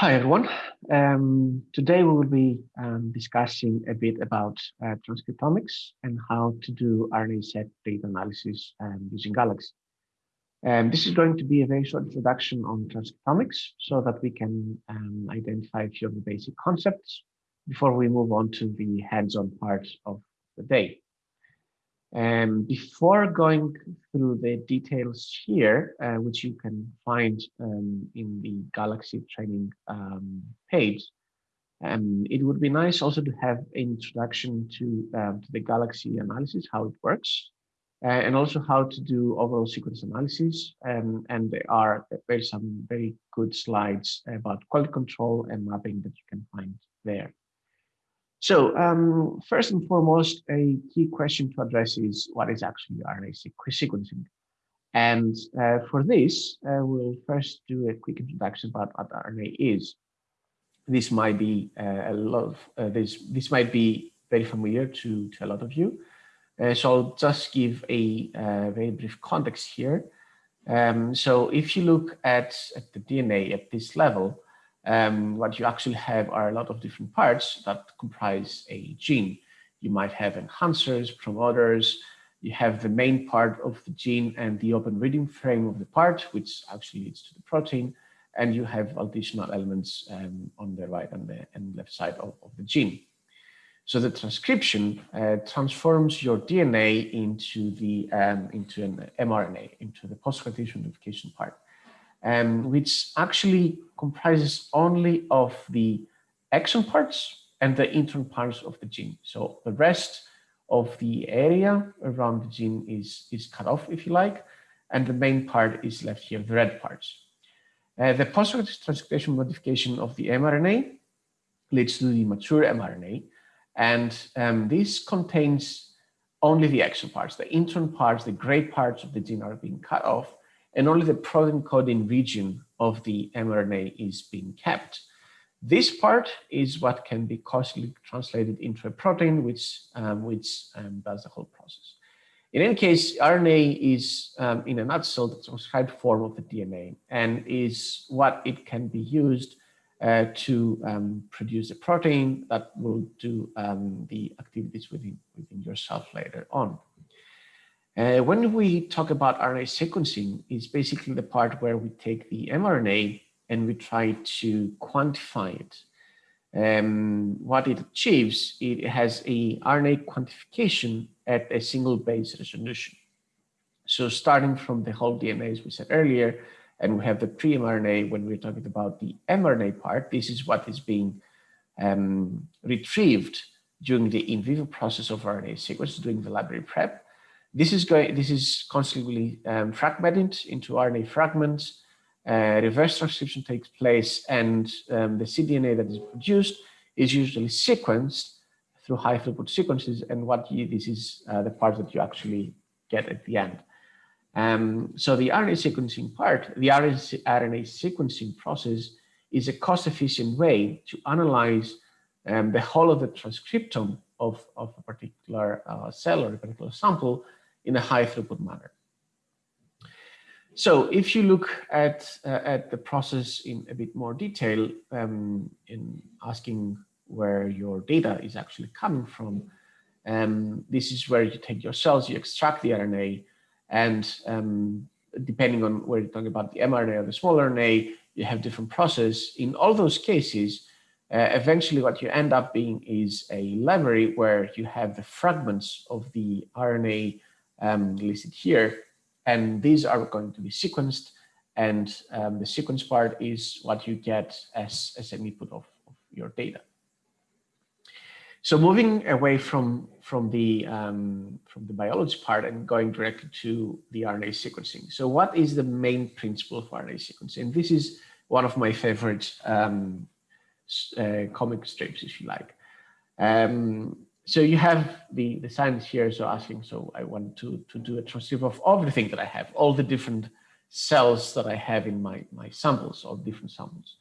Hi, everyone. Um, today we will be um, discussing a bit about uh, transcriptomics and how to do RNA-seq data analysis um, using Galaxy. Um, this is going to be a very short introduction on transcriptomics so that we can um, identify a few of the basic concepts before we move on to the hands-on part of the day. Um, before going through the details here, uh, which you can find um, in the Galaxy training um, page, um, it would be nice also to have an introduction to, um, to the Galaxy analysis, how it works, uh, and also how to do overall sequence analysis. Um, and there are very some very good slides about quality control and mapping that you can find there. So um, first and foremost, a key question to address is what is actually RNA sequencing? And uh, for this, uh, we'll first do a quick introduction about what RNA is. This might be uh, a lot of, uh, this, this might be very familiar to, to a lot of you. Uh, so I'll just give a uh, very brief context here. Um, so if you look at, at the DNA at this level, um, what you actually have are a lot of different parts that comprise a gene. You might have enhancers, promoters, you have the main part of the gene and the open reading frame of the part, which actually leads to the protein, and you have additional elements um, on the right and the and left side of, of the gene. So the transcription uh, transforms your DNA into the um, into an mRNA, into the post-translation modification part um, which actually comprises only of the exon parts and the intron parts of the gene. So the rest of the area around the gene is, is cut off, if you like, and the main part is left here, the red parts. Uh, the post-transcription modification of the mRNA leads to the mature mRNA, and um, this contains only the exon parts. The intron parts, the gray parts of the gene are being cut off, and only the protein coding region of the mRNA is being kept. This part is what can be causally translated into a protein, which, um, which um, does the whole process. In any case, RNA is, um, in a nutshell, the transcribed form of the DNA and is what it can be used uh, to um, produce a protein that will do um, the activities within, within yourself later on. Uh, when we talk about RNA sequencing, it's basically the part where we take the mRNA and we try to quantify it. Um, what it achieves, it has a RNA quantification at a single base resolution. So starting from the whole DNA, as we said earlier, and we have the pre-mRNA when we're talking about the mRNA part, this is what is being um, retrieved during the in vivo process of RNA sequence, during the library prep. This is going. This is constantly um, fragmented into RNA fragments. Uh, reverse transcription takes place, and um, the cDNA that is produced is usually sequenced through high throughput sequences. And what you, this is uh, the part that you actually get at the end. Um, so the RNA sequencing part, the RNA, RNA sequencing process is a cost-efficient way to analyze um, the whole of the transcriptome of, of a particular uh, cell or a particular sample in a high throughput manner. So if you look at, uh, at the process in a bit more detail, um, in asking where your data is actually coming from, um, this is where you take your cells, you extract the RNA, and um, depending on where you're talking about the mRNA or the small RNA, you have different process. In all those cases, uh, eventually what you end up being is a library where you have the fragments of the RNA um, listed here. And these are going to be sequenced. And um, the sequence part is what you get as, as an input of, of your data. So moving away from, from, the, um, from the biology part and going directly to the RNA sequencing. So what is the main principle of RNA sequencing? This is one of my favorite um, uh, comic strips, if you like. Um, so you have the, the science here, so asking, so I want to, to do a transcript of everything that I have, all the different cells that I have in my, my samples, all different samples.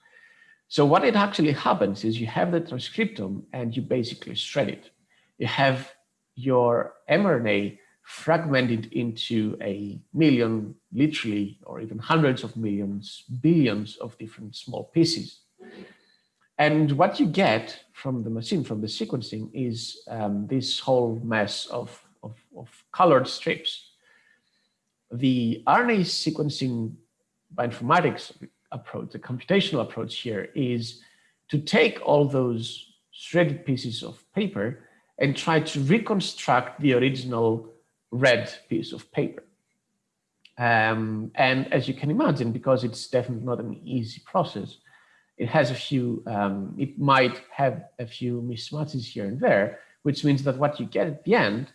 So what it actually happens is you have the transcriptome and you basically shred it. You have your mRNA fragmented into a million, literally, or even hundreds of millions, billions of different small pieces. And what you get from the machine, from the sequencing, is um, this whole mess of, of, of, colored strips. The RNA sequencing bioinformatics approach, the computational approach here, is to take all those shredded pieces of paper and try to reconstruct the original red piece of paper. Um, and as you can imagine, because it's definitely not an easy process, it has a few, um, it might have a few mismatches here and there, which means that what you get at the end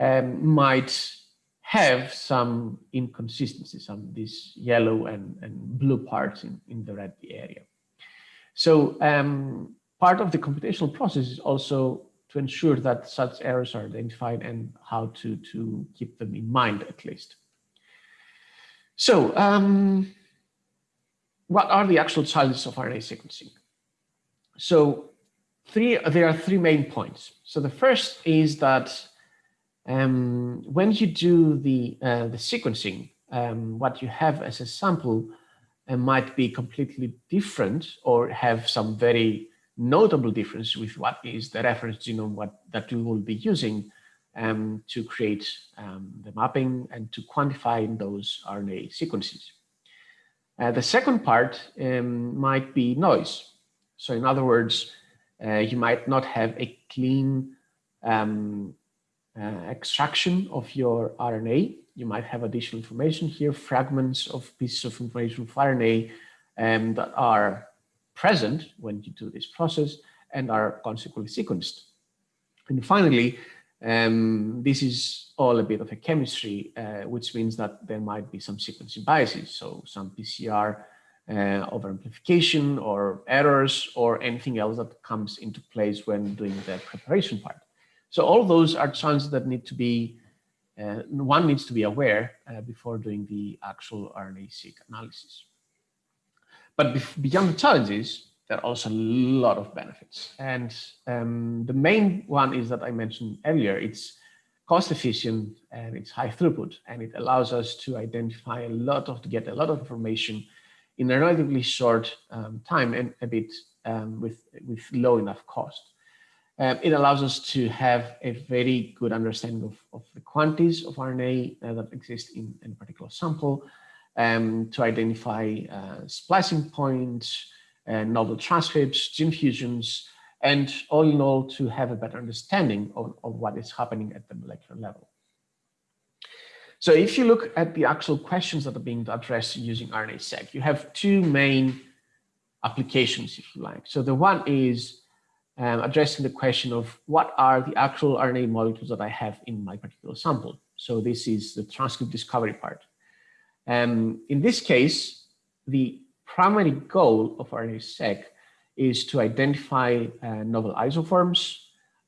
um, might have some inconsistencies, some these yellow and, and blue parts in, in the red area. So um, part of the computational process is also to ensure that such errors are identified and how to, to keep them in mind at least. So um, what are the actual challenges of RNA sequencing? So three, there are three main points. So the first is that um, when you do the, uh, the sequencing, um, what you have as a sample uh, might be completely different or have some very notable difference with what is the reference genome what, that we will be using um, to create um, the mapping and to quantify those RNA sequences. Uh, the second part um, might be noise. So in other words, uh, you might not have a clean um, uh, extraction of your RNA. You might have additional information here, fragments of pieces of information of RNA um, that are present when you do this process and are consequently sequenced. And finally, um, this is all a bit of a chemistry, uh, which means that there might be some sequencing biases. So some PCR uh, overamplification or errors or anything else that comes into place when doing the preparation part. So all those are challenges that need to be, uh, one needs to be aware uh, before doing the actual RNA-seq analysis. But beyond the challenges, there are also a lot of benefits. And um, the main one is that I mentioned earlier, it's cost efficient and it's high throughput and it allows us to identify a lot of, to get a lot of information in a relatively short um, time and a bit um, with, with low enough cost. Um, it allows us to have a very good understanding of, of the quantities of RNA uh, that exist in, in, a particular sample, um, to identify uh, splicing points, uh, novel transcripts, gene fusions, and all in all to have a better understanding of, of what is happening at the molecular level. So if you look at the actual questions that are being addressed using RNA-seq, you have two main applications, if you like. So the one is um, addressing the question of what are the actual RNA molecules that I have in my particular sample. So this is the transcript discovery part. Um, in this case, the primary goal of RNA-seq is to identify uh, novel isoforms,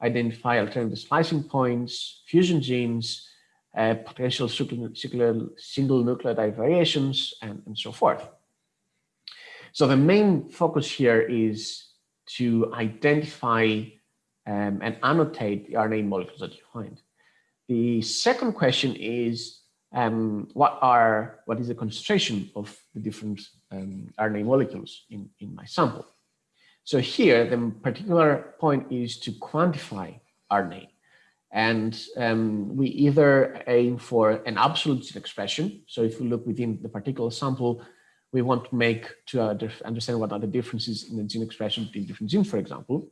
identify alternative splicing points, fusion genes, uh, potential single nucleotide variations, and, and so forth. So the main focus here is to identify um, and annotate the RNA molecules that you find. The second question is um, what are what is the concentration of the different um, RNA molecules in, in my sample? So here, the particular point is to quantify RNA. And um, we either aim for an absolute expression. So if we look within the particular sample, we want to make to understand what are the differences in the gene expression between different genes, for example.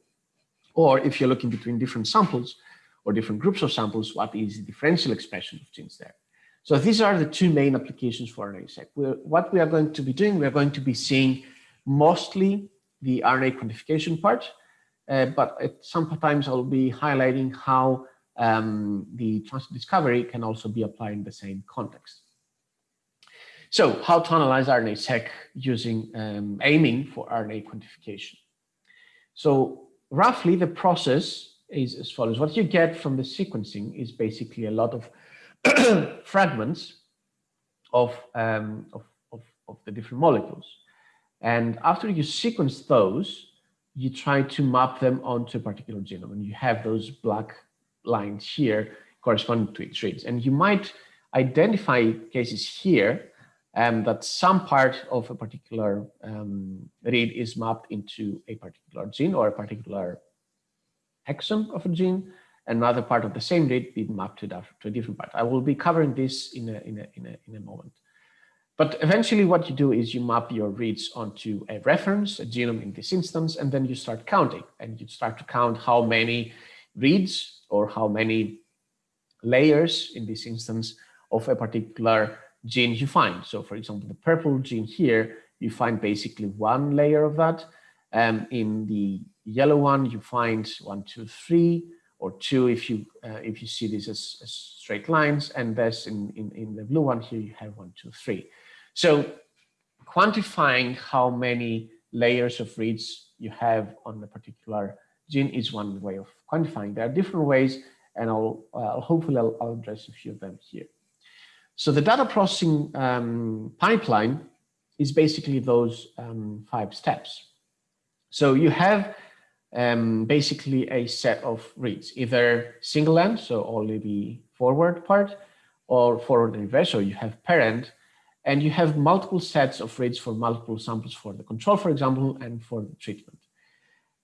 Or if you're looking between different samples or different groups of samples, what is the differential expression of genes there? So these are the two main applications for RNA-seq. What we are going to be doing, we are going to be seeing mostly the RNA quantification part, uh, but sometimes I'll be highlighting how um, the transcript discovery can also be applied in the same context. So how to analyze RNA-seq using um, aiming for RNA quantification. So roughly the process is as follows. What you get from the sequencing is basically a lot of fragments of, um, of, of, of the different molecules. And after you sequence those, you try to map them onto a particular genome. And you have those black lines here corresponding to its reads. And you might identify cases here um, that some part of a particular um, read is mapped into a particular gene or a particular exon of a gene, another part of the same read be mapped to, to a different part. I will be covering this in a, in a, in a, in a moment. But eventually what you do is you map your reads onto a reference, a genome in this instance, and then you start counting and you start to count how many reads or how many layers in this instance of a particular gene you find. So for example, the purple gene here, you find basically one layer of that. Um, in the yellow one, you find one, two, three, or two if you uh, if you see this as, as straight lines, and this in, in, in the blue one here, you have one, two, three. So quantifying how many layers of reads you have on a particular gene is one way of quantifying. There are different ways, and I'll, uh, hopefully I'll, I'll, address a few of them here. So the data processing um, pipeline is basically those um, five steps. So you have um, basically a set of reads, either single end, so only the forward part, or forward and reverse, so you have paired-end, and you have multiple sets of reads for multiple samples for the control, for example, and for the treatment.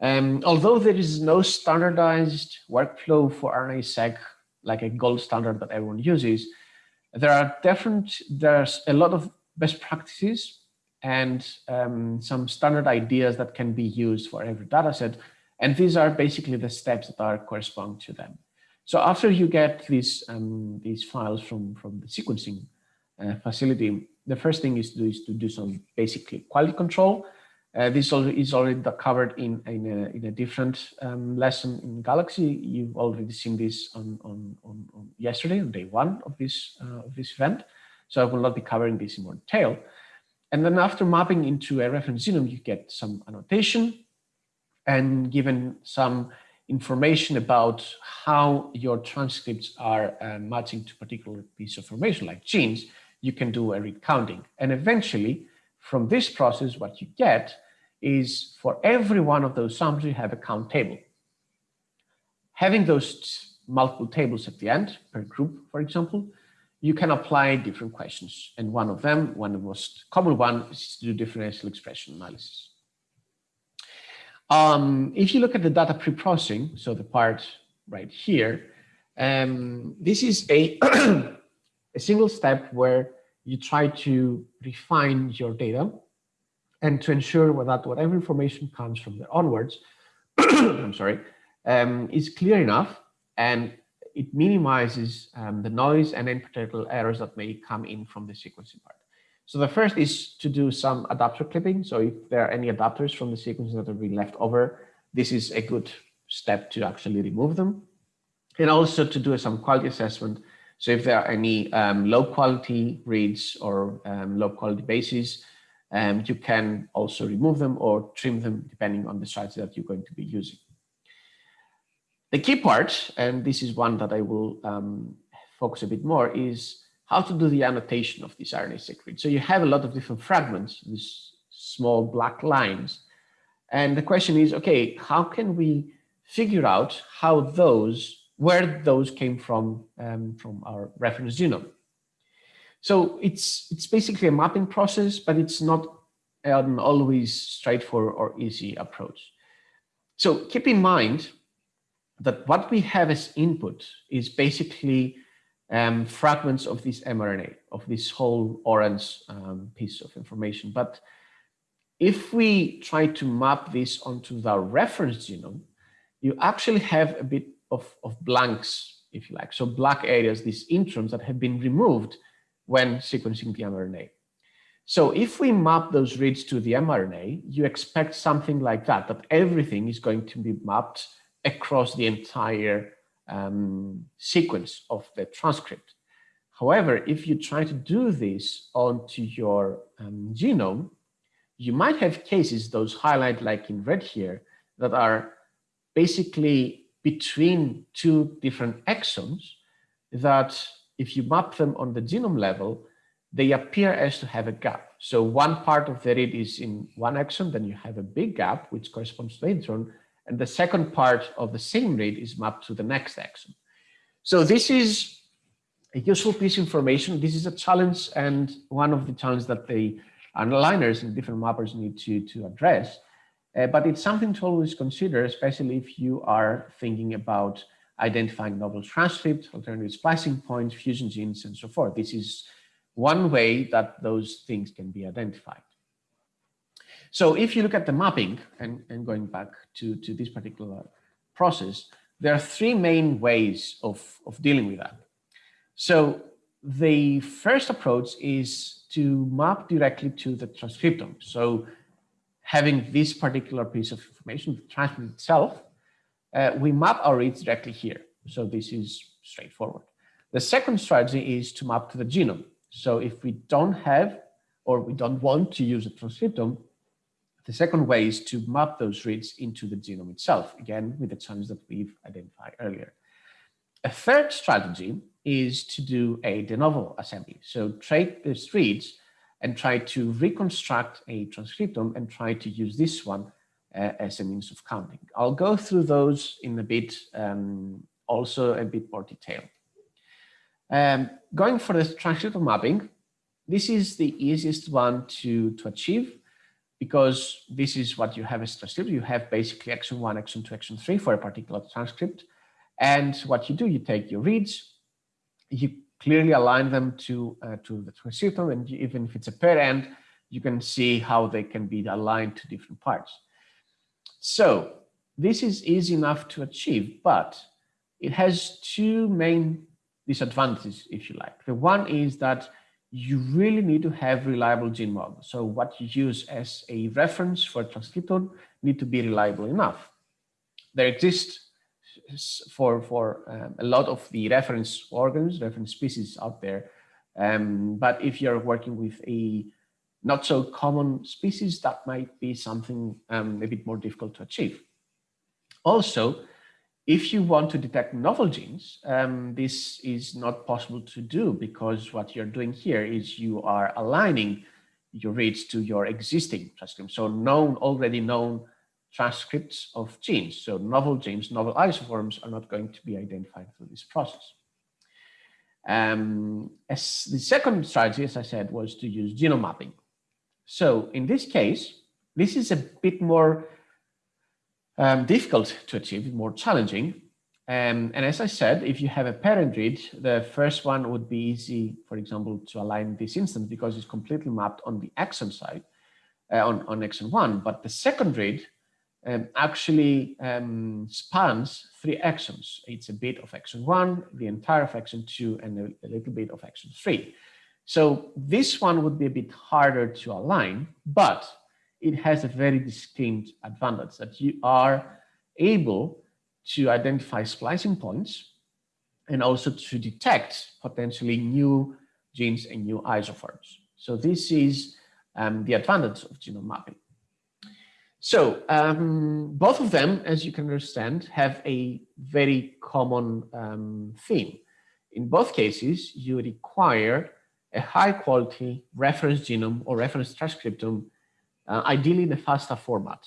Um, although there is no standardized workflow for RNA-seq, like a gold standard that everyone uses, there are different, there's a lot of best practices and um, some standard ideas that can be used for every data set. And these are basically the steps that are correspond to them. So after you get these, um, these files from, from the sequencing uh, facility, the first thing is to do is to do some basically quality control. Uh, this is already covered in, in, a, in a different um, lesson in Galaxy. You've already seen this on, on, on, on yesterday, on day one of this, uh, of this event. So I will not be covering this in more detail. And then after mapping into a reference genome, you get some annotation and given some information about how your transcripts are uh, matching to particular piece of information like genes, you can do a read counting. And eventually, from this process, what you get is for every one of those samples, you have a count table. Having those multiple tables at the end per group, for example, you can apply different questions. And one of them, one of the most common one is to do differential expression analysis. Um, if you look at the data pre-processing, so the part right here, um, this is a a single step where you try to refine your data and to ensure that whatever information comes from there onwards, I'm sorry, um, is clear enough and it minimizes um, the noise and in particular errors that may come in from the sequencing part. So the first is to do some adapter clipping. So if there are any adapters from the sequence that have been left over, this is a good step to actually remove them. And also to do some quality assessment so if there are any um, low quality reads or um, low quality bases, um, you can also remove them or trim them depending on the strategy that you're going to be using. The key part, and this is one that I will um, focus a bit more, is how to do the annotation of these RNA-seq reads. So you have a lot of different fragments, these small black lines. And the question is, okay, how can we figure out how those where those came from um, from our reference genome. So it's it's basically a mapping process, but it's not an always straightforward or easy approach. So keep in mind that what we have as input is basically um, fragments of this mRNA, of this whole orange um, piece of information. But if we try to map this onto the reference genome, you actually have a bit of, of blanks, if you like. So black areas, these introns that have been removed when sequencing the mRNA. So if we map those reads to the mRNA, you expect something like that, that everything is going to be mapped across the entire um, sequence of the transcript. However, if you try to do this onto your um, genome, you might have cases, those highlighted like in red here, that are basically between two different exons that if you map them on the genome level, they appear as to have a gap. So one part of the read is in one exon, then you have a big gap, which corresponds to the intron, and the second part of the same read is mapped to the next exon. So this is a useful piece of information. This is a challenge and one of the challenges that the aligners and different mappers need to, to address. Uh, but it's something to always consider, especially if you are thinking about identifying novel transcripts, alternative splicing points, fusion genes, and so forth. This is one way that those things can be identified. So if you look at the mapping and, and going back to, to this particular process, there are three main ways of, of dealing with that. So the first approach is to map directly to the transcriptome. So having this particular piece of information, the transcript itself, uh, we map our reads directly here. So this is straightforward. The second strategy is to map to the genome. So if we don't have or we don't want to use a transcriptome, the second way is to map those reads into the genome itself, again, with the challenge that we've identified earlier. A third strategy is to do a de novo assembly. So take these reads and try to reconstruct a transcriptome and try to use this one uh, as a means of counting. I'll go through those in a bit, um, also a bit more detail. Um, going for the transcriptome mapping, this is the easiest one to, to achieve because this is what you have as transcript. You have basically exon 1, exon 2, exon 3 for a particular transcript. And what you do, you take your reads, you clearly align them to, uh, to the transcriptome, and even if it's a pair end, you can see how they can be aligned to different parts. So this is easy enough to achieve, but it has two main disadvantages, if you like. The one is that you really need to have reliable gene models. So what you use as a reference for transcriptome need to be reliable enough. There exist for, for um, a lot of the reference organs, reference species out there. Um, but if you're working with a not so common species, that might be something um, a bit more difficult to achieve. Also, if you want to detect novel genes, um, this is not possible to do because what you're doing here is you are aligning your reads to your existing transcriptome. So known, already known transcripts of genes. So novel genes, novel isoforms are not going to be identified through this process. Um, as the second strategy, as I said, was to use genome mapping. So in this case, this is a bit more um, difficult to achieve, more challenging. Um, and as I said, if you have a paired-end read, the first one would be easy, for example, to align this instance because it's completely mapped on the exon side, uh, on, on exon one. But the second read um, actually um, spans three exons. It's a bit of exon one, the entire of exon two, and a, a little bit of exon three. So this one would be a bit harder to align, but it has a very distinct advantage that you are able to identify splicing points and also to detect potentially new genes and new isoforms. So this is um, the advantage of genome mapping. So um, both of them, as you can understand, have a very common um, theme. In both cases, you require a high quality reference genome or reference transcriptome, uh, ideally in a FASTA format.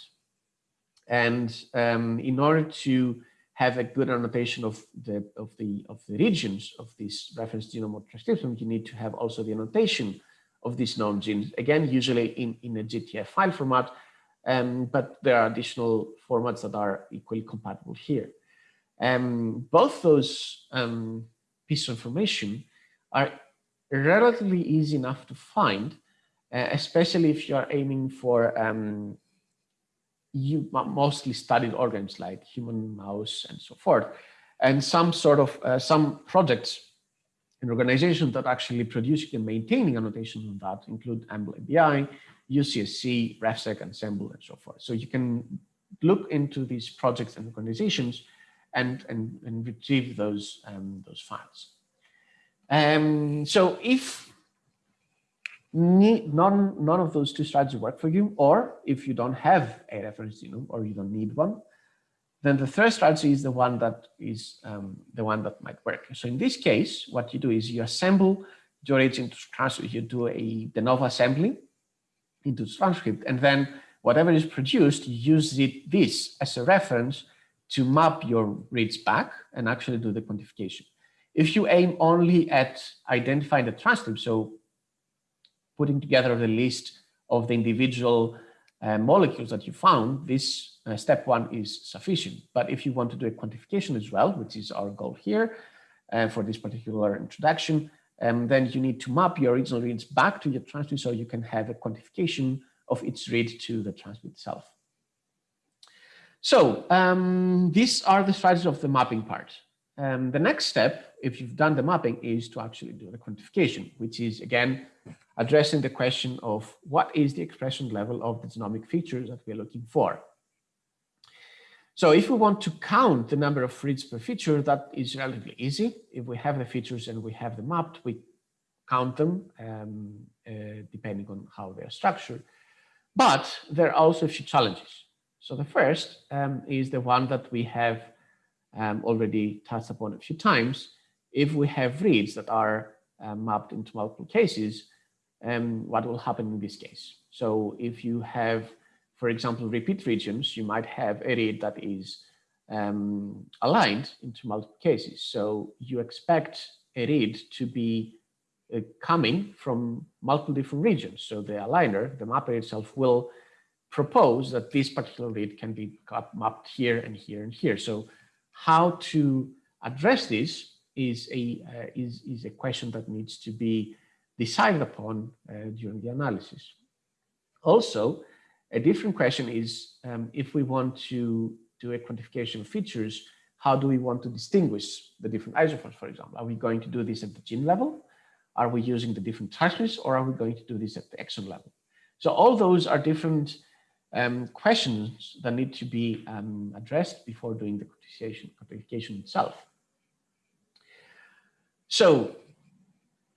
And um, in order to have a good annotation of the of the of the regions of this reference genome or transcriptome, you need to have also the annotation of these known genes. Again, usually in, in a GTF file format, um, but there are additional formats that are equally compatible here. Um, both those um, pieces of information are relatively easy enough to find, uh, especially if you're aiming for um, you mostly studied organs like human, mouse, and so forth, and some sort of uh, some projects and organizations that actually producing and maintaining annotations on that include EMBL-EBI, UCSC, RefSeq, Ensembl, and so forth. So you can look into these projects and organizations and, and, and retrieve those, um, those files. Um, so if none, none of those two strategies work for you, or if you don't have a reference genome or you don't need one, then the third strategy is the one that is um, the one that might work. So in this case, what you do is you assemble your agent transcript. You do a de novo assembly into transcript, and then whatever is produced, you use it, this as a reference to map your reads back and actually do the quantification. If you aim only at identifying the transcript, so putting together the list of the individual uh, molecules that you found, this uh, step one is sufficient. But if you want to do a quantification as well, which is our goal here uh, for this particular introduction, um, then you need to map your original reads back to your transcript so you can have a quantification of its read to the transcript itself. So um, these are the strategies of the mapping part. Um, the next step, if you've done the mapping, is to actually do the quantification, which is again addressing the question of what is the expression level of the genomic features that we're looking for. So if we want to count the number of reads per feature, that is relatively easy. If we have the features and we have them mapped, we count them um, uh, depending on how they are structured. But there are also a few challenges. So the first um, is the one that we have um, already touched upon a few times. If we have reads that are uh, mapped into multiple cases, um, what will happen in this case? So if you have, for example, repeat regions, you might have a read that is um, aligned into multiple cases. So you expect a read to be uh, coming from multiple different regions. So the aligner, the mapper itself will propose that this particular read can be mapped here and here and here. So how to address this is a, uh, is, is a question that needs to be decided upon uh, during the analysis. Also, a different question is um, if we want to do a quantification of features, how do we want to distinguish the different isoforms, for example? Are we going to do this at the gene level? Are we using the different transcripts or are we going to do this at the exon level? So all those are different um, questions that need to be um, addressed before doing the quantification, itself. So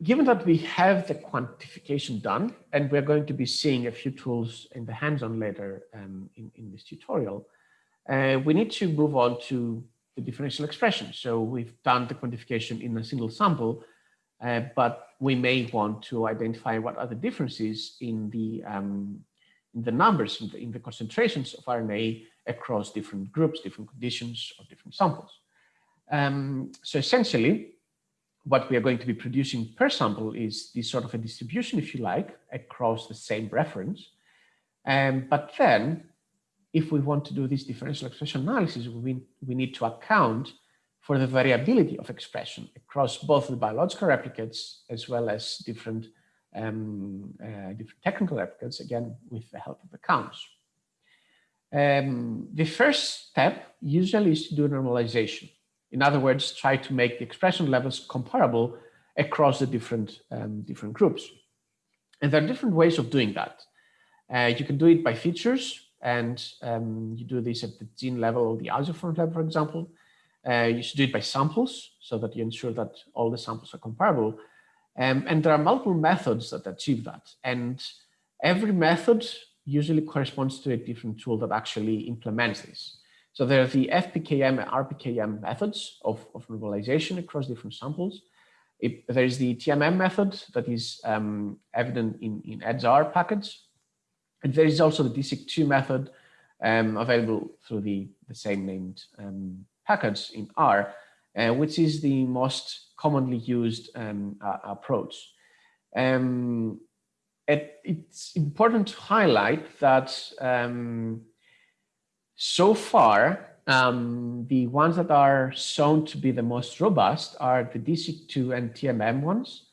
given that we have the quantification done, and we're going to be seeing a few tools in the hands-on later um, in, in this tutorial, uh, we need to move on to the differential expression. So we've done the quantification in a single sample, uh, but we may want to identify what are the differences in the um, in the numbers, in the, in the, concentrations of RNA across different groups, different conditions, or different samples. Um, so essentially, what we are going to be producing per sample is this sort of a distribution, if you like, across the same reference. Um, but then, if we want to do this differential expression analysis, we, we need to account for the variability of expression across both the biological replicates as well as different, um, uh, different technical replicates, again, with the help of the counts. Um, the first step usually is to do normalization. In other words, try to make the expression levels comparable across the different, um, different groups. And there are different ways of doing that. Uh, you can do it by features, and um, you do this at the gene level or the isoform level, for example. Uh, you should do it by samples so that you ensure that all the samples are comparable. Um, and there are multiple methods that achieve that. And every method usually corresponds to a different tool that actually implements this. So there are the FPKM and RPKM methods of, of normalization across different samples. It, there is the TMM method that is um, evident in, in edgeR packets. And there is also the DESeq2 method um, available through the, the same named um, package in R, uh, which is the most commonly used um, uh, approach. Um, it, it's important to highlight that um, so far, um, the ones that are shown to be the most robust are the DESeq2 and TMM ones,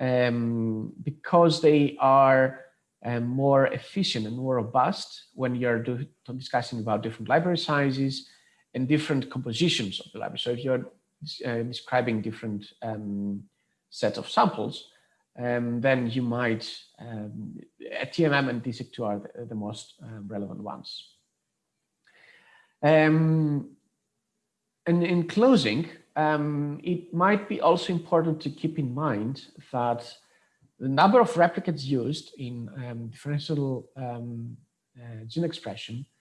um, because they are um, more efficient and more robust when you're do, discussing about different library sizes and different compositions of the library. So if you're uh, describing different um, sets of samples, um, then you might, um, TMM and DESeq2 are the, the most uh, relevant ones. Um, and in closing, um, it might be also important to keep in mind that the number of replicates used in um, differential um, uh, gene expression, uh,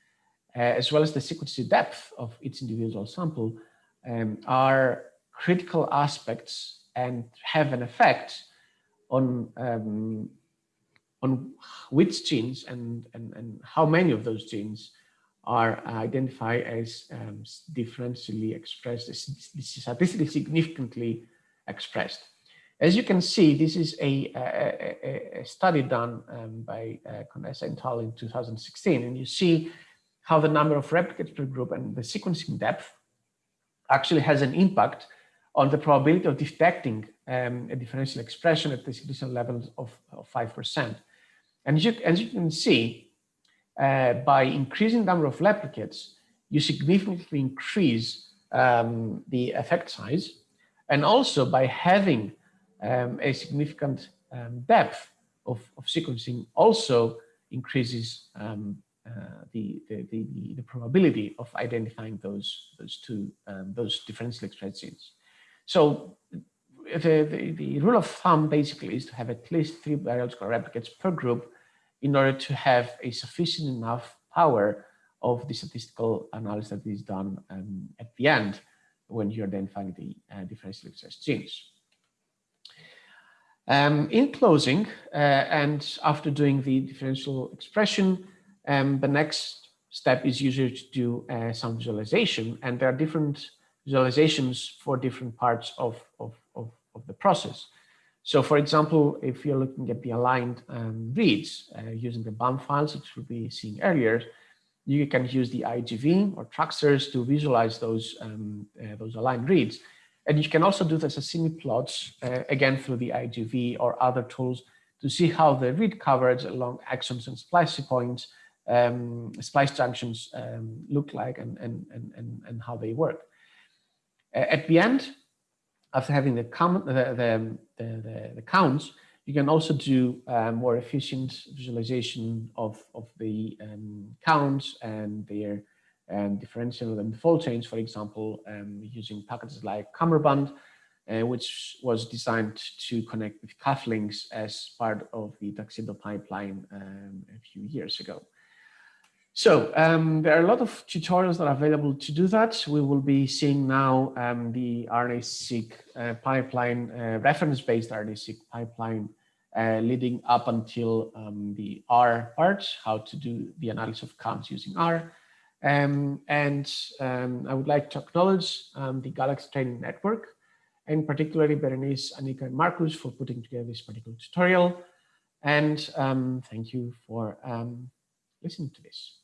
as well as the sequencing depth of each individual sample, um, are critical aspects and have an effect on um, on which genes and, and, and how many of those genes are identified as um, differentially expressed, statistically significantly expressed. As you can see, this is a, a, a study done um, by uh, Conesa et al. in 2016, and you see how the number of replicates per group and the sequencing depth actually has an impact on the probability of detecting um, a differential expression at the significant level of, of 5%. And as you, as you can see, uh, by increasing the number of replicates, you significantly increase um, the effect size. And also by having um, a significant um, depth of, of, sequencing also increases um, the, the, the, the, probability of identifying those, those two, um, those differentially expressed genes. So the, the, the, rule of thumb basically is to have at least three biological replicates per group in order to have a sufficient enough power of the statistical analysis that is done um, at the end when you're identifying the uh, differentially expressed genes. Um, in closing, uh, and after doing the differential expression, um, the next step is usually to do uh, some visualization, and there are different visualizations for different parts of, of, of, of the process. So for example, if you're looking at the aligned um, reads uh, using the BAM files, which we'll be seeing earlier, you can use the IGV or Tracksters to visualize those, um, uh, those aligned reads. And you can also do the Sashimi plots, uh, again, through the IGV or other tools to see how the read coverage along exons and splice points, um, splice junctions um, look like and, and, and, and, how they work. At the end, after having the, the, the, the, the counts, you can also do uh, more efficient visualization of, of the um, counts and their um, differential and default change, for example, um, using packages like CummeRbund, uh, which was designed to connect with cufflinks as part of the Tuxedo pipeline um, a few years ago. So um, there are a lot of tutorials that are available to do that. We will be seeing now um, the RNA-seq uh, pipeline, uh, reference-based RNA-seq pipeline uh, leading up until um, the R part, how to do the analysis of counts using R. Um, and um, I would like to acknowledge um, the Galaxy Training Network, and particularly Berenice, Anika, and Marcus for putting together this particular tutorial. And thank you for listening to this.